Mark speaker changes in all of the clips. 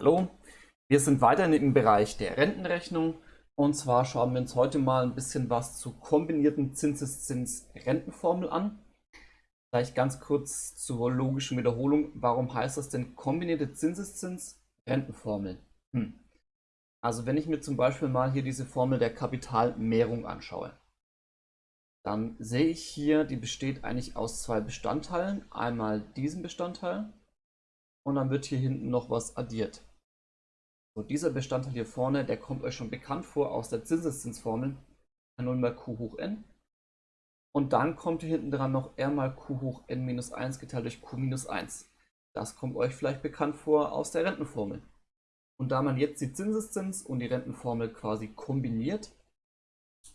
Speaker 1: Hallo, wir sind weiterhin im Bereich der Rentenrechnung und zwar schauen wir uns heute mal ein bisschen was zur kombinierten Zinseszins-Rentenformel an. Vielleicht ganz kurz zur logischen Wiederholung. Warum heißt das denn kombinierte Zinseszins-Rentenformel? Hm. Also wenn ich mir zum Beispiel mal hier diese Formel der Kapitalmehrung anschaue, dann sehe ich hier, die besteht eigentlich aus zwei Bestandteilen. Einmal diesen Bestandteil und dann wird hier hinten noch was addiert. So, dieser Bestandteil hier vorne, der kommt euch schon bekannt vor aus der Zinseszinsformel. R0 mal Q hoch n. Und dann kommt hier hinten dran noch R mal Q hoch n minus 1 geteilt durch Q minus 1. Das kommt euch vielleicht bekannt vor aus der Rentenformel. Und da man jetzt die Zinseszins und die Rentenformel quasi kombiniert,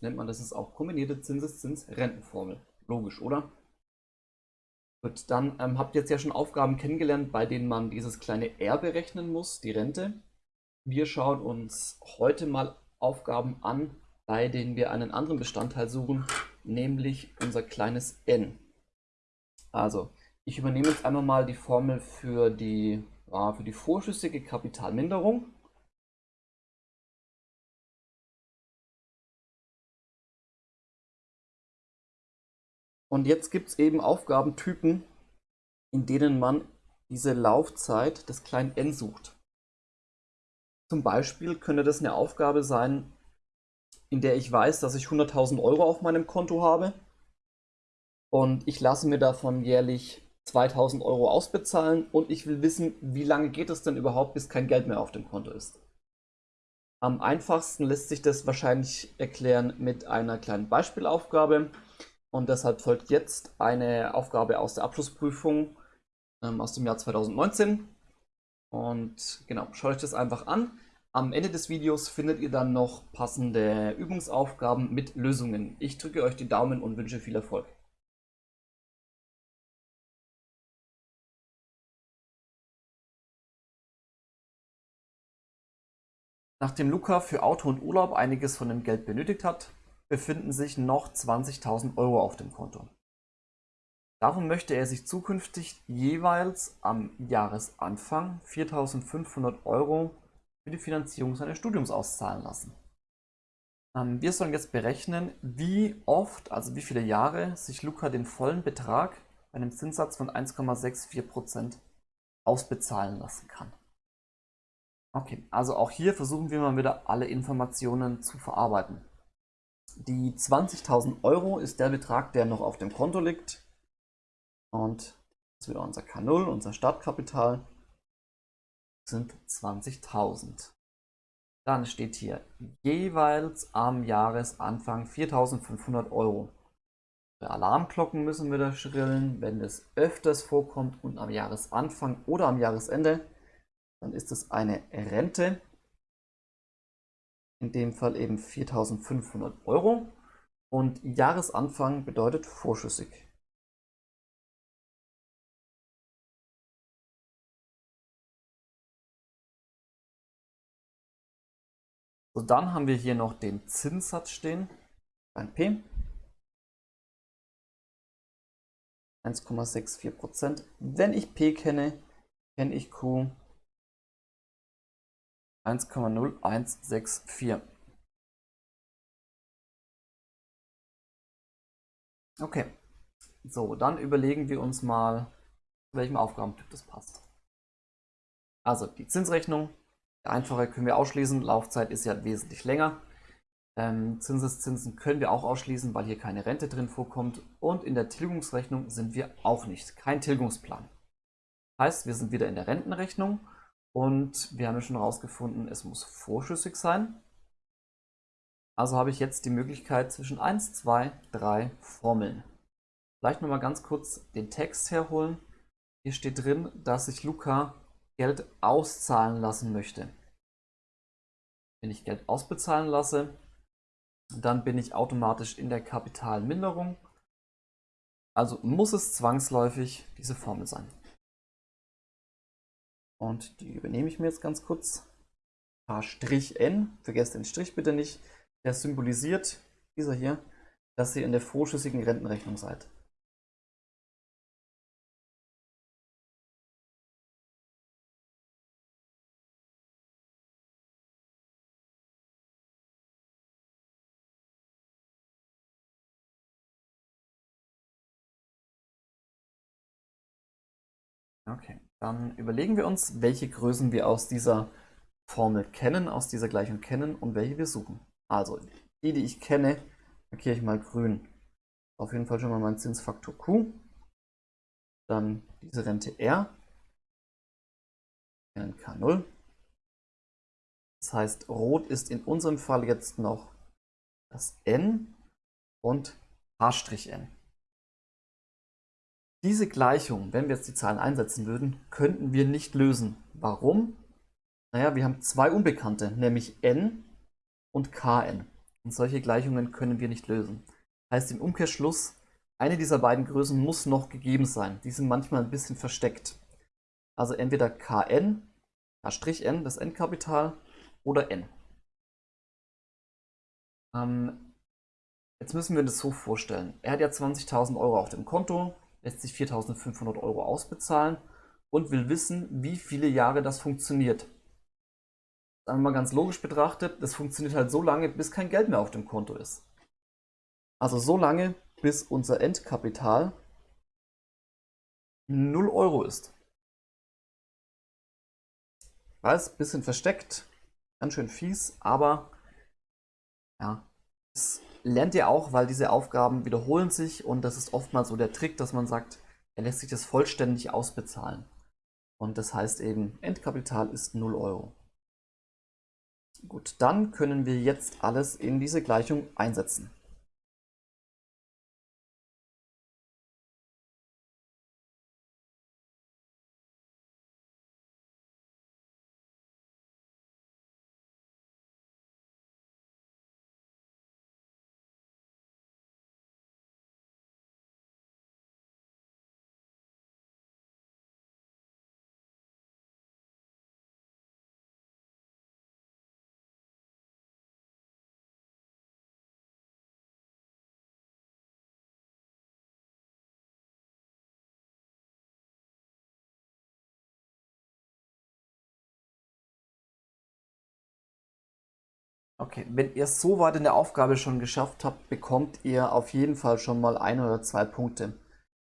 Speaker 1: nennt man das ist auch kombinierte Zinseszins-Rentenformel. Logisch, oder? Gut, dann ähm, habt ihr jetzt ja schon Aufgaben kennengelernt, bei denen man dieses kleine R berechnen muss, die Rente. Wir schauen uns heute mal Aufgaben an, bei denen wir einen anderen Bestandteil suchen, nämlich unser kleines n. Also, ich übernehme jetzt einmal mal die Formel für die, für die vorschüssige Kapitalminderung. Und jetzt gibt es eben Aufgabentypen, in denen man diese Laufzeit des kleinen n sucht. Zum Beispiel könnte das eine Aufgabe sein, in der ich weiß, dass ich 100.000 Euro auf meinem Konto habe und ich lasse mir davon jährlich 2.000 Euro ausbezahlen und ich will wissen, wie lange geht es denn überhaupt, bis kein Geld mehr auf dem Konto ist. Am einfachsten lässt sich das wahrscheinlich erklären mit einer kleinen Beispielaufgabe und deshalb folgt jetzt eine Aufgabe aus der Abschlussprüfung ähm, aus dem Jahr 2019. Und genau, schaut euch das einfach an. Am Ende des Videos findet ihr dann noch passende Übungsaufgaben mit Lösungen. Ich drücke euch die Daumen und wünsche viel Erfolg. Nachdem Luca für Auto und Urlaub einiges von dem Geld benötigt hat, befinden sich noch 20.000 Euro auf dem Konto. Darum möchte er sich zukünftig jeweils am Jahresanfang 4.500 Euro für die Finanzierung seines Studiums auszahlen lassen. Ähm, wir sollen jetzt berechnen, wie oft, also wie viele Jahre, sich Luca den vollen Betrag bei einem Zinssatz von 1,64% ausbezahlen lassen kann. Okay, also auch hier versuchen wir mal wieder alle Informationen zu verarbeiten. Die 20.000 Euro ist der Betrag, der noch auf dem Konto liegt. Und das wieder unser K0, unser Startkapital sind 20.000. Dann steht hier jeweils am Jahresanfang 4.500 Euro. Bei Alarmglocken müssen wir da schrillen, wenn es öfters vorkommt und am Jahresanfang oder am Jahresende, dann ist es eine Rente. In dem Fall eben 4.500 Euro. Und Jahresanfang bedeutet vorschüssig. So, dann haben wir hier noch den Zinssatz stehen, ein P. 1,64%. Wenn ich P kenne, kenne ich Q 1,0164. Okay, so, dann überlegen wir uns mal, zu welchem Aufgabentyp das passt. Also die Zinsrechnung Einfache können wir ausschließen, Laufzeit ist ja wesentlich länger. Ähm, Zinseszinsen können wir auch ausschließen, weil hier keine Rente drin vorkommt. Und in der Tilgungsrechnung sind wir auch nicht, kein Tilgungsplan. Heißt, wir sind wieder in der Rentenrechnung und wir haben ja schon herausgefunden, es muss vorschüssig sein. Also habe ich jetzt die Möglichkeit zwischen 1, 2, 3 Formeln. Vielleicht nochmal ganz kurz den Text herholen. Hier steht drin, dass sich Luca Geld auszahlen lassen möchte. Wenn ich Geld ausbezahlen lasse, dann bin ich automatisch in der Kapitalminderung. Also muss es zwangsläufig diese Formel sein. Und die übernehme ich mir jetzt ganz kurz. H'(n), vergesst den Strich bitte nicht, der symbolisiert, dieser hier, dass ihr in der vorschüssigen Rentenrechnung seid. Okay, dann überlegen wir uns, welche Größen wir aus dieser Formel kennen, aus dieser Gleichung kennen und welche wir suchen. Also, die, die ich kenne, markiere ich mal grün. Auf jeden Fall schon mal mein Zinsfaktor Q. Dann diese Rente R. K0. Das heißt, rot ist in unserem Fall jetzt noch das N und H''N. Diese Gleichung, wenn wir jetzt die Zahlen einsetzen würden, könnten wir nicht lösen. Warum? Naja, wir haben zwei Unbekannte, nämlich n und kn. Und solche Gleichungen können wir nicht lösen. Heißt im Umkehrschluss, eine dieser beiden Größen muss noch gegeben sein. Die sind manchmal ein bisschen versteckt. Also entweder kn, k'n, das Endkapital, oder n. Ähm, jetzt müssen wir das so vorstellen. Er hat ja 20.000 Euro auf dem Konto, lässt sich 4.500 Euro ausbezahlen und will wissen, wie viele Jahre das funktioniert. Sagen wir mal ganz logisch betrachtet, das funktioniert halt so lange, bis kein Geld mehr auf dem Konto ist. Also so lange, bis unser Endkapital 0 Euro ist. Weiß, bisschen versteckt, ganz schön fies, aber ja, es lernt ihr auch, weil diese Aufgaben wiederholen sich und das ist oftmals so der Trick, dass man sagt, er lässt sich das vollständig ausbezahlen. Und das heißt eben, Endkapital ist 0 Euro. Gut, dann können wir jetzt alles in diese Gleichung einsetzen. Okay, wenn ihr es so weit in der Aufgabe schon geschafft habt, bekommt ihr auf jeden Fall schon mal ein oder zwei Punkte.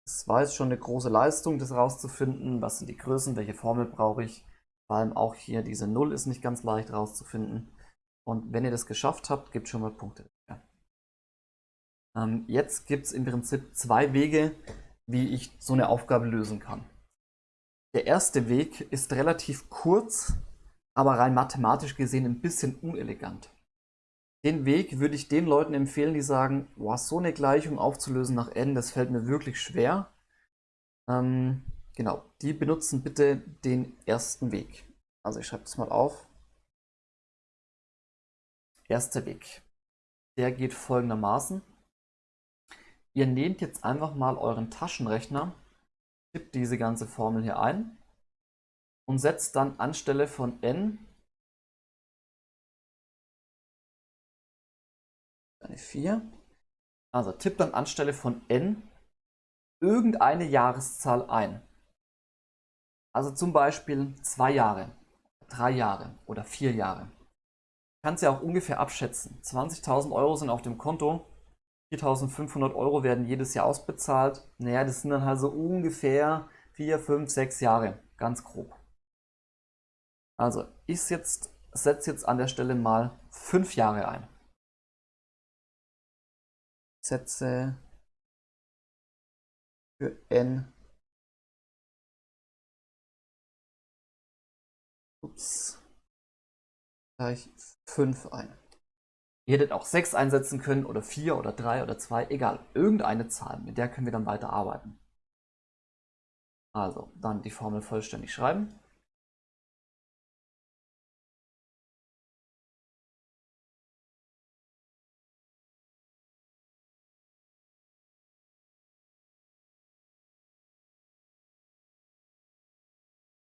Speaker 1: Es war jetzt schon eine große Leistung, das rauszufinden. Was sind die Größen, welche Formel brauche ich? Vor allem auch hier diese 0 ist nicht ganz leicht rauszufinden. Und wenn ihr das geschafft habt, gibt schon mal Punkte. Ja. Ähm, jetzt gibt es im Prinzip zwei Wege, wie ich so eine Aufgabe lösen kann. Der erste Weg ist relativ kurz, aber rein mathematisch gesehen ein bisschen unelegant. Den Weg würde ich den Leuten empfehlen, die sagen, boah, so eine Gleichung aufzulösen nach n, das fällt mir wirklich schwer. Ähm, genau, die benutzen bitte den ersten Weg. Also ich schreibe das mal auf. Erster Weg. Der geht folgendermaßen. Ihr nehmt jetzt einfach mal euren Taschenrechner, tippt diese ganze Formel hier ein und setzt dann anstelle von n eine 4. Also tippt dann anstelle von n irgendeine Jahreszahl ein. Also zum Beispiel zwei Jahre, drei Jahre oder vier Jahre. Kannst ja auch ungefähr abschätzen. 20.000 Euro sind auf dem Konto, 4.500 Euro werden jedes Jahr ausbezahlt. Naja, das sind dann halt so ungefähr 4, 5, 6 Jahre, ganz grob. Also ich setze jetzt an der Stelle mal 5 Jahre ein. Sätze für n ups, gleich 5 ein. Ihr hättet auch 6 einsetzen können oder 4 oder 3 oder 2, egal, irgendeine Zahl, mit der können wir dann weiter arbeiten. Also, dann die Formel vollständig schreiben.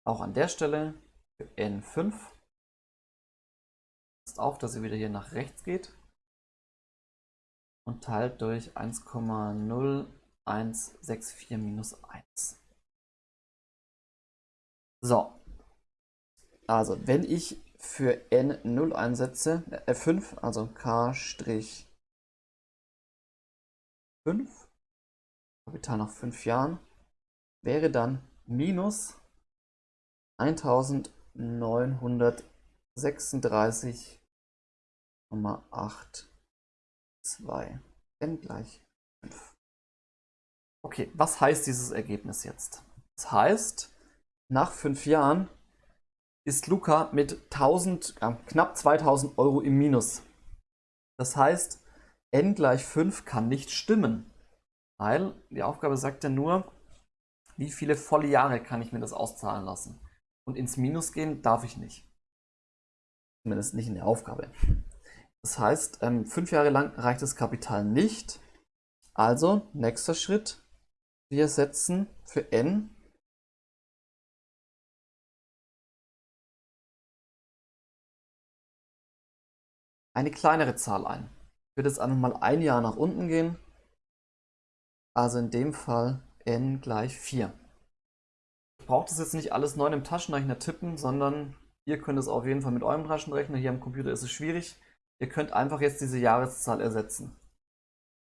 Speaker 1: Auch an der Stelle für N5 passt auf, dass ihr wieder hier nach rechts geht. Und teilt durch 1,0164 minus 1. So, also wenn ich für N0 einsetze, äh, F5, also K' 5, Kapital nach 5 Jahren, wäre dann minus 1936,82 n gleich 5. Okay, was heißt dieses Ergebnis jetzt? Das heißt, nach fünf Jahren ist Luca mit 1000, äh, knapp 2000 Euro im Minus. Das heißt, n gleich 5 kann nicht stimmen, weil die Aufgabe sagt ja nur, wie viele volle Jahre kann ich mir das auszahlen lassen. Und ins Minus gehen darf ich nicht. Zumindest nicht in der Aufgabe. Das heißt, ähm, fünf Jahre lang reicht das Kapital nicht. Also, nächster Schritt, wir setzen für n eine kleinere Zahl ein. Ich würde jetzt einfach mal ein Jahr nach unten gehen. Also in dem Fall n gleich 4. Ich brauche das jetzt nicht alles neu im Taschenrechner tippen, sondern ihr könnt es auf jeden Fall mit eurem Taschenrechner. Hier am Computer ist es schwierig. Ihr könnt einfach jetzt diese Jahreszahl ersetzen.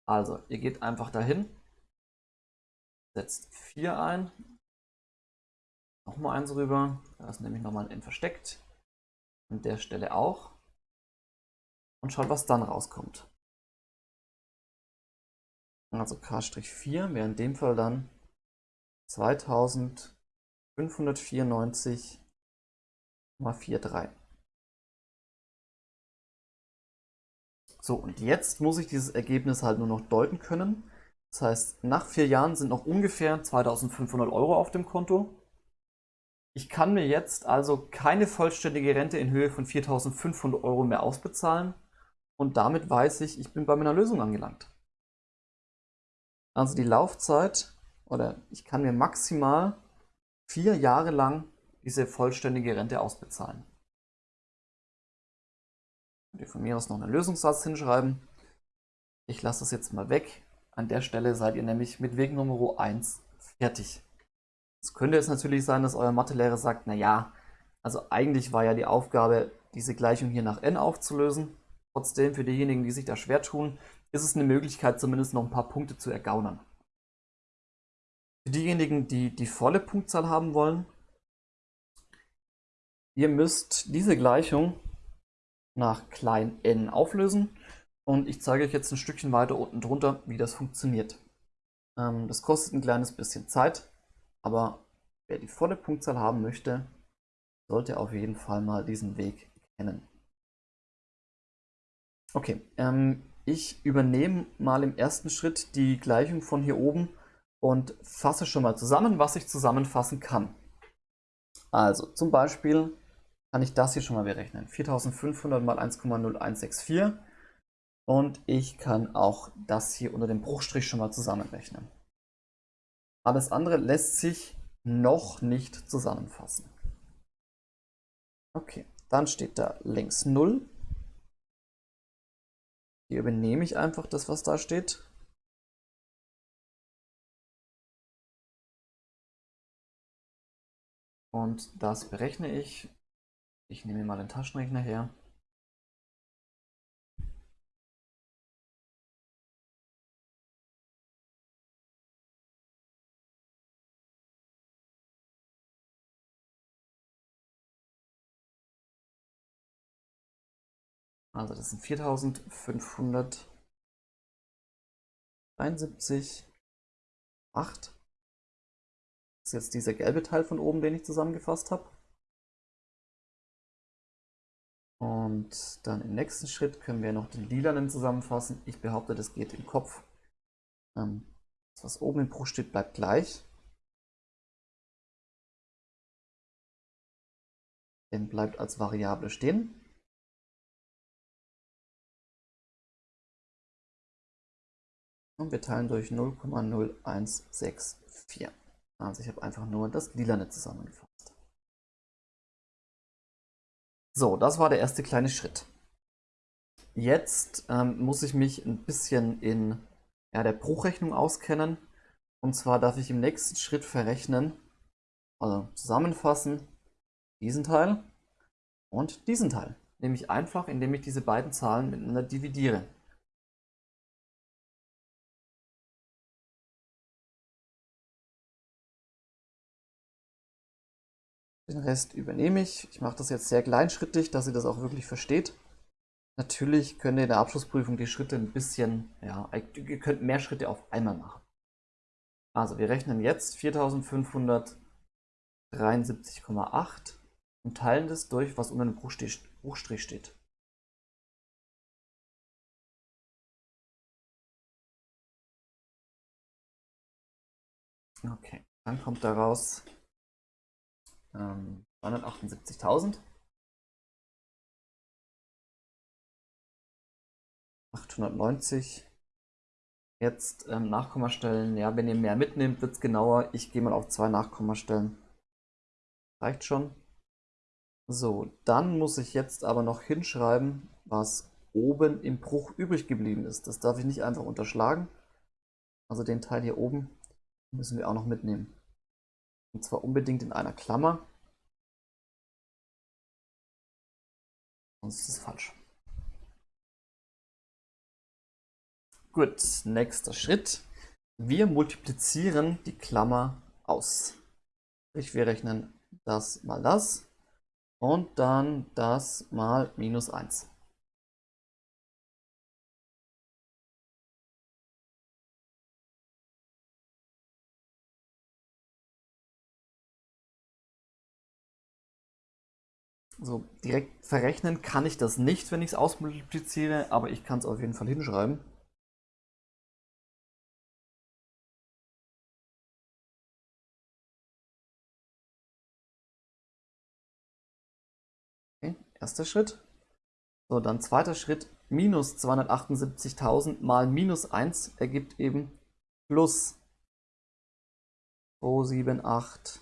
Speaker 1: Also, ihr geht einfach dahin, setzt 4 ein, nochmal eins rüber, da ist nämlich nochmal ein n versteckt, an der Stelle auch und schaut, was dann rauskommt. Also K-4 wäre in dem Fall dann 2594,43. So, und jetzt muss ich dieses Ergebnis halt nur noch deuten können. Das heißt, nach vier Jahren sind noch ungefähr 2500 Euro auf dem Konto. Ich kann mir jetzt also keine vollständige Rente in Höhe von 4500 Euro mehr ausbezahlen und damit weiß ich, ich bin bei meiner Lösung angelangt. Also die Laufzeit, oder ich kann mir maximal vier Jahre lang diese vollständige Rente ausbezahlen. Könnt ihr von mir aus noch einen Lösungssatz hinschreiben. Ich lasse das jetzt mal weg. An der Stelle seid ihr nämlich mit Weg Nummer 1 fertig. Es könnte jetzt natürlich sein, dass euer Mathelehrer sagt, naja, also eigentlich war ja die Aufgabe, diese Gleichung hier nach n aufzulösen. Trotzdem, für diejenigen, die sich da schwer tun, ist es eine Möglichkeit, zumindest noch ein paar Punkte zu ergaunern. Für diejenigen, die die volle Punktzahl haben wollen, ihr müsst diese Gleichung nach klein n auflösen und ich zeige euch jetzt ein Stückchen weiter unten drunter, wie das funktioniert. Ähm, das kostet ein kleines bisschen Zeit, aber wer die volle Punktzahl haben möchte, sollte auf jeden Fall mal diesen Weg kennen. Okay, ähm, ich übernehme mal im ersten Schritt die Gleichung von hier oben und fasse schon mal zusammen, was ich zusammenfassen kann. Also zum Beispiel kann ich das hier schon mal berechnen. 4500 mal 1,0164 und ich kann auch das hier unter dem Bruchstrich schon mal zusammenrechnen. Alles andere lässt sich noch nicht zusammenfassen. Okay, dann steht da links 0 hier übernehme ich einfach das, was da steht. Und das berechne ich. Ich nehme mal den Taschenrechner her. Also das sind 4573, 8. Jetzt dieser gelbe Teil von oben, den ich zusammengefasst habe. Und dann im nächsten Schritt können wir noch den lilanen zusammenfassen. Ich behaupte, das geht im Kopf. Ähm, das, was oben im Bruch steht, bleibt gleich. Den bleibt als Variable stehen. und wir teilen durch 0,0164. Also ich habe einfach nur das Lilane zusammengefasst. So, das war der erste kleine Schritt. Jetzt ähm, muss ich mich ein bisschen in ja, der Bruchrechnung auskennen. Und zwar darf ich im nächsten Schritt verrechnen, also zusammenfassen, diesen Teil und diesen Teil. Nämlich einfach, indem ich diese beiden Zahlen miteinander dividiere. Den Rest übernehme ich. Ich mache das jetzt sehr kleinschrittig, dass ihr das auch wirklich versteht. Natürlich könnt ihr in der Abschlussprüfung die Schritte ein bisschen, ja, ihr könnt mehr Schritte auf einmal machen. Also wir rechnen jetzt 4573,8 und teilen das durch, was unter dem Bruchstrich steht. Okay, dann kommt daraus ähm, 278.000. 890. Jetzt ähm, Nachkommastellen. Ja, wenn ihr mehr mitnehmt, wird es genauer. Ich gehe mal auf zwei Nachkommastellen. Reicht schon. So, dann muss ich jetzt aber noch hinschreiben, was oben im Bruch übrig geblieben ist. Das darf ich nicht einfach unterschlagen. Also den Teil hier oben müssen wir auch noch mitnehmen. Und zwar unbedingt in einer Klammer. Sonst ist es falsch. Gut, nächster Schritt. Wir multiplizieren die Klammer aus. Sprich, wir rechnen das mal das und dann das mal minus 1. So, direkt verrechnen kann ich das nicht, wenn ich es ausmultipliziere, aber ich kann es auf jeden Fall hinschreiben. Okay, erster Schritt. So, dann zweiter Schritt, minus 278.000 mal minus 1 ergibt eben plus 278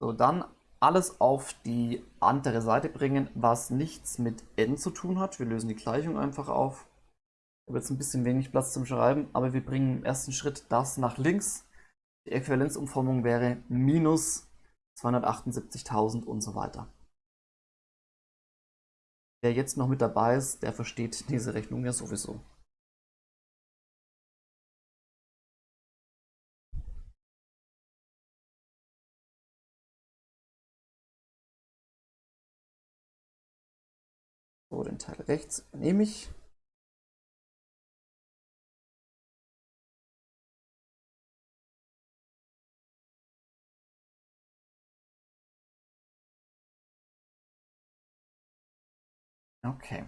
Speaker 1: So, dann alles auf die andere Seite bringen, was nichts mit n zu tun hat. Wir lösen die Gleichung einfach auf. Ich habe jetzt ein bisschen wenig Platz zum Schreiben, aber wir bringen im ersten Schritt das nach links. Die Äquivalenzumformung wäre minus 278.000 und so weiter. Wer jetzt noch mit dabei ist, der versteht diese Rechnung ja sowieso. Teil rechts nehme ich. Okay.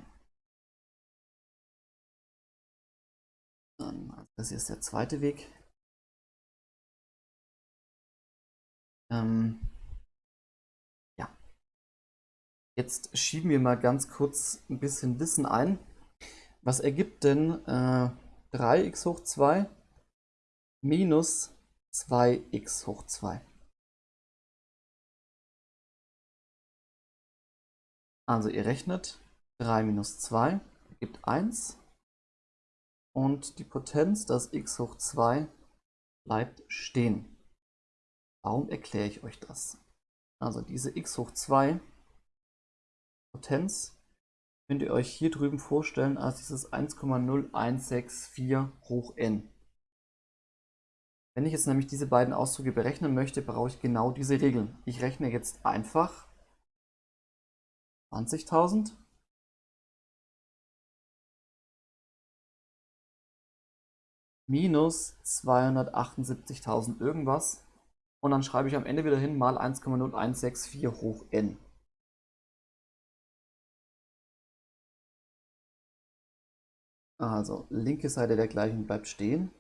Speaker 1: Das ist der zweite Weg. Ähm, Jetzt schieben wir mal ganz kurz ein bisschen Wissen ein. Was ergibt denn äh, 3x hoch 2 minus 2x hoch 2? Also ihr rechnet 3 minus 2 gibt 1 und die Potenz, das x hoch 2, bleibt stehen. Warum erkläre ich euch das? Also diese x hoch 2 Potenz könnt ihr euch hier drüben vorstellen als dieses 1,0164 hoch n. Wenn ich jetzt nämlich diese beiden Ausdrücke berechnen möchte, brauche ich genau diese Regeln. Ich rechne jetzt einfach 20.000 minus 278.000 irgendwas und dann schreibe ich am Ende wieder hin mal 1,0164 hoch n. Also linke Seite der Gleichung bleibt stehen.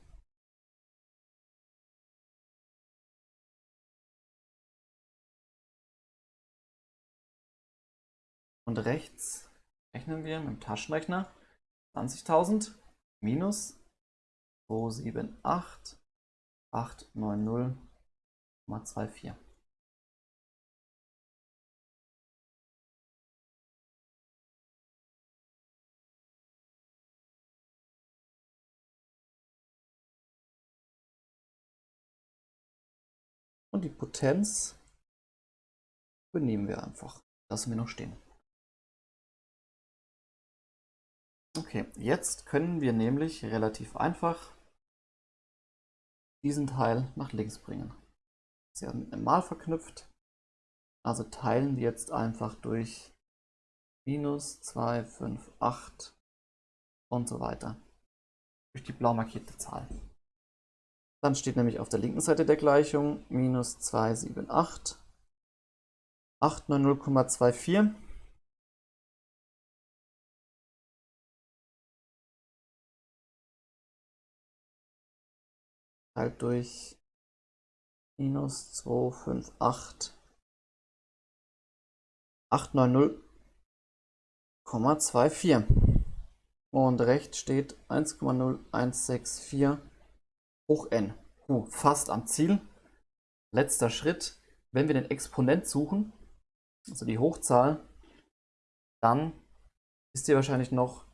Speaker 1: Und rechts rechnen wir mit dem Taschenrechner 20.000 minus 278 890,24. Und die Potenz übernehmen wir einfach. Lassen wir noch stehen. Okay, jetzt können wir nämlich relativ einfach diesen Teil nach links bringen. Sie haben mit einem Mal verknüpft, also teilen wir jetzt einfach durch minus 2, 5, 8 und so weiter durch die blau markierte Zahl. Dann steht nämlich auf der linken Seite der Gleichung minus 278 890,24 teilt durch minus 258 890,24 und rechts steht 1,0164 hoch n. Uh, fast am Ziel. Letzter Schritt. Wenn wir den Exponent suchen, also die Hochzahl, dann wisst ihr wahrscheinlich noch,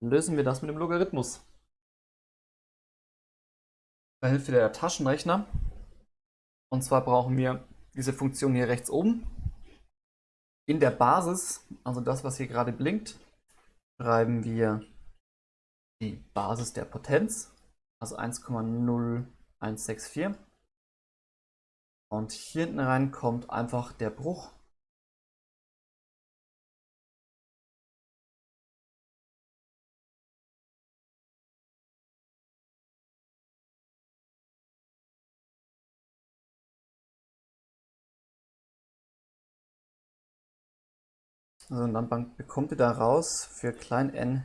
Speaker 1: lösen wir das mit dem Logarithmus. Bei Hilfe der Taschenrechner. Und zwar brauchen wir diese Funktion hier rechts oben. In der Basis, also das, was hier gerade blinkt, schreiben wir die Basis der Potenz, also 1,0164. Und hier hinten rein kommt einfach der Bruch. Also dann bekommt ihr daraus für klein n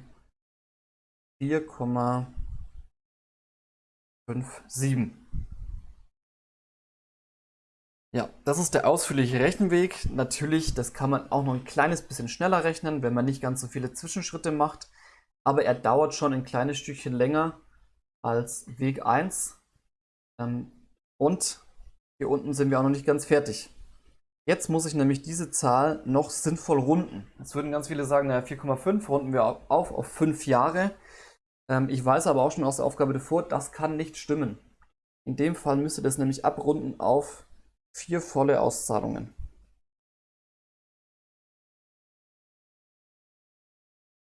Speaker 1: 4,57. Ja, das ist der ausführliche Rechenweg. Natürlich, das kann man auch noch ein kleines bisschen schneller rechnen, wenn man nicht ganz so viele Zwischenschritte macht. Aber er dauert schon ein kleines Stückchen länger als Weg 1. Ähm, und hier unten sind wir auch noch nicht ganz fertig. Jetzt muss ich nämlich diese Zahl noch sinnvoll runden. Jetzt würden ganz viele sagen, naja, 4,5 runden wir auf auf 5 Jahre. Ähm, ich weiß aber auch schon aus der Aufgabe davor, das kann nicht stimmen. In dem Fall müsste das nämlich abrunden auf vier volle Auszahlungen.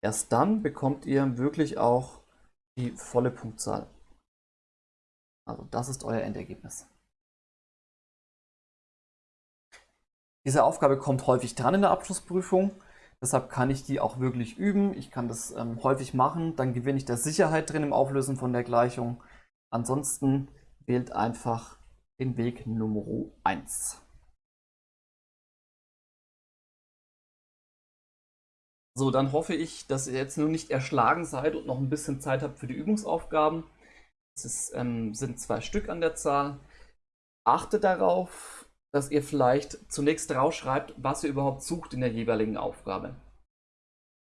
Speaker 1: Erst dann bekommt ihr wirklich auch die volle Punktzahl. Also das ist euer Endergebnis. Diese Aufgabe kommt häufig dran in der Abschlussprüfung. Deshalb kann ich die auch wirklich üben. Ich kann das ähm, häufig machen. Dann gewinne ich da Sicherheit drin im Auflösen von der Gleichung. Ansonsten wählt einfach den Weg Nummer 1. So, dann hoffe ich, dass ihr jetzt nur nicht erschlagen seid und noch ein bisschen Zeit habt für die Übungsaufgaben. Es ähm, sind zwei Stück an der Zahl. Achtet darauf, dass ihr vielleicht zunächst rausschreibt, was ihr überhaupt sucht in der jeweiligen Aufgabe.